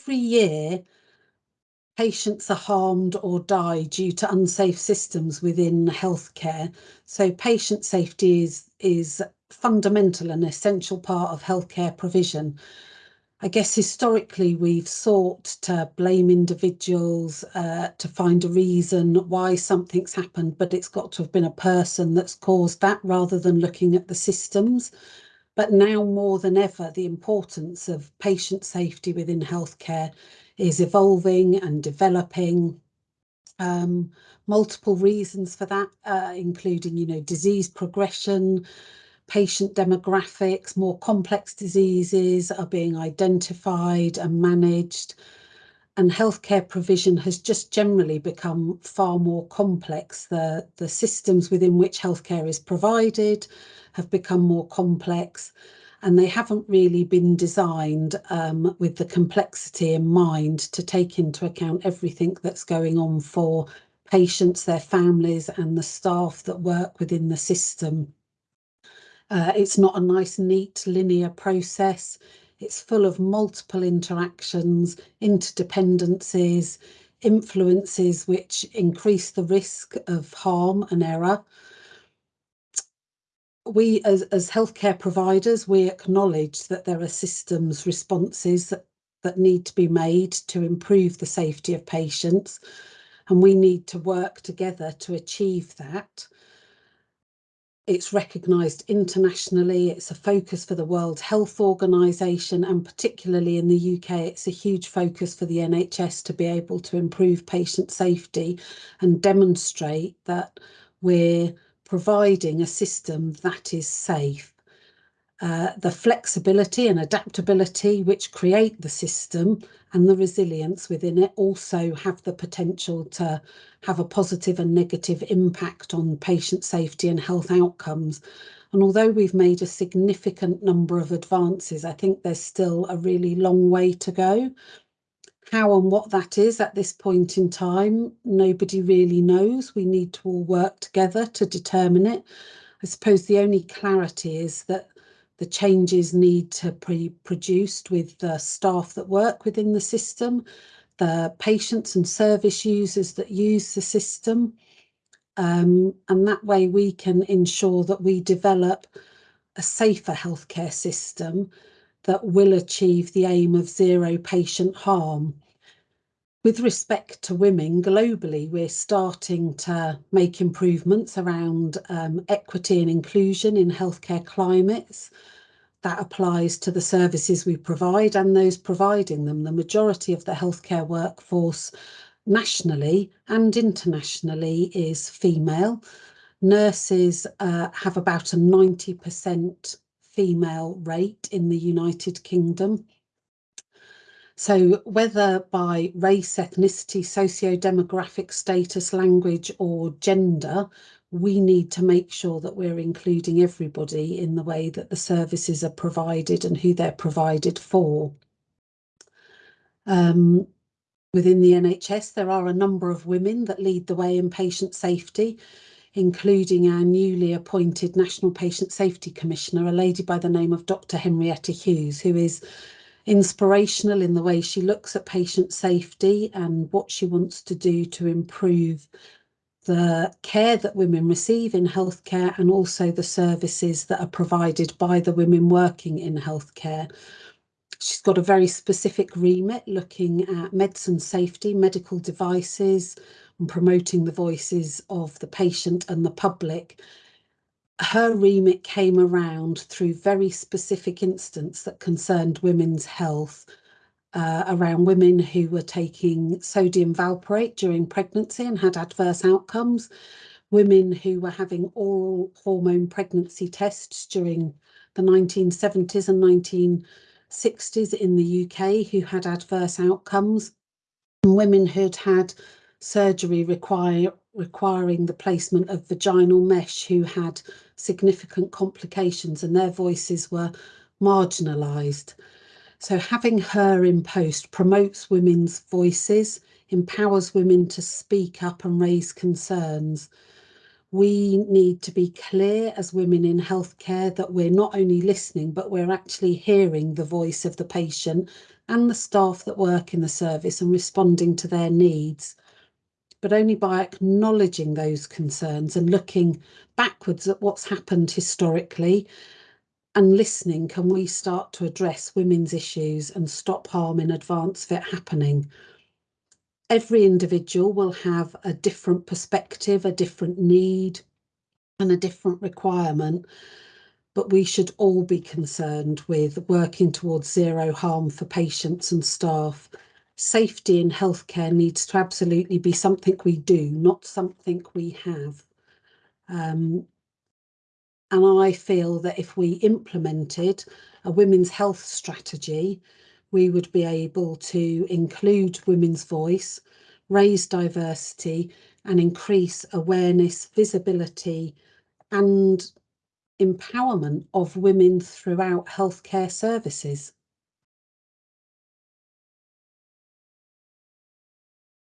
every year patients are harmed or die due to unsafe systems within healthcare. So patient safety is, is fundamental and essential part of healthcare provision. I guess historically we've sought to blame individuals uh, to find a reason why something's happened, but it's got to have been a person that's caused that rather than looking at the systems. But now more than ever, the importance of patient safety within healthcare is evolving and developing. Um, multiple reasons for that, uh, including, you know, disease progression, patient demographics, more complex diseases are being identified and managed. And healthcare provision has just generally become far more complex. The, the systems within which healthcare is provided have become more complex and they haven't really been designed um, with the complexity in mind to take into account everything that's going on for patients, their families and the staff that work within the system. Uh, it's not a nice, neat, linear process. It's full of multiple interactions, interdependencies, influences which increase the risk of harm and error we as, as healthcare providers, we acknowledge that there are systems responses that, that need to be made to improve the safety of patients and we need to work together to achieve that. It's recognised internationally, it's a focus for the World Health Organization and particularly in the UK it's a huge focus for the NHS to be able to improve patient safety and demonstrate that we're providing a system that is safe. Uh, the flexibility and adaptability which create the system and the resilience within it also have the potential to have a positive and negative impact on patient safety and health outcomes. And although we've made a significant number of advances, I think there's still a really long way to go. How and what that is at this point in time, nobody really knows. We need to all work together to determine it. I suppose the only clarity is that the changes need to be produced with the staff that work within the system, the patients and service users that use the system. Um, and that way we can ensure that we develop a safer healthcare system that will achieve the aim of zero patient harm. With respect to women globally, we're starting to make improvements around um, equity and inclusion in healthcare climates. That applies to the services we provide and those providing them. The majority of the healthcare workforce nationally and internationally is female. Nurses uh, have about a 90% female rate in the United Kingdom. So whether by race, ethnicity, socio-demographic status, language or gender, we need to make sure that we're including everybody in the way that the services are provided and who they're provided for. Um, within the NHS, there are a number of women that lead the way in patient safety including our newly appointed National Patient Safety Commissioner, a lady by the name of Dr Henrietta Hughes, who is inspirational in the way she looks at patient safety and what she wants to do to improve the care that women receive in healthcare and also the services that are provided by the women working in healthcare. She's got a very specific remit looking at medicine safety, medical devices, and promoting the voices of the patient and the public, her remit came around through very specific instance that concerned women's health uh, around women who were taking sodium valproate during pregnancy and had adverse outcomes, women who were having oral hormone pregnancy tests during the 1970s and 1960s in the UK who had adverse outcomes, and women who'd had surgery require, requiring the placement of vaginal mesh who had significant complications and their voices were marginalised. So having her in post promotes women's voices, empowers women to speak up and raise concerns. We need to be clear as women in healthcare that we're not only listening, but we're actually hearing the voice of the patient and the staff that work in the service and responding to their needs. But only by acknowledging those concerns and looking backwards at what's happened historically and listening can we start to address women's issues and stop harm in advance of it happening. Every individual will have a different perspective, a different need, and a different requirement, but we should all be concerned with working towards zero harm for patients and staff. Safety in healthcare needs to absolutely be something we do, not something we have. Um, and I feel that if we implemented a women's health strategy, we would be able to include women's voice, raise diversity, and increase awareness, visibility, and empowerment of women throughout healthcare services.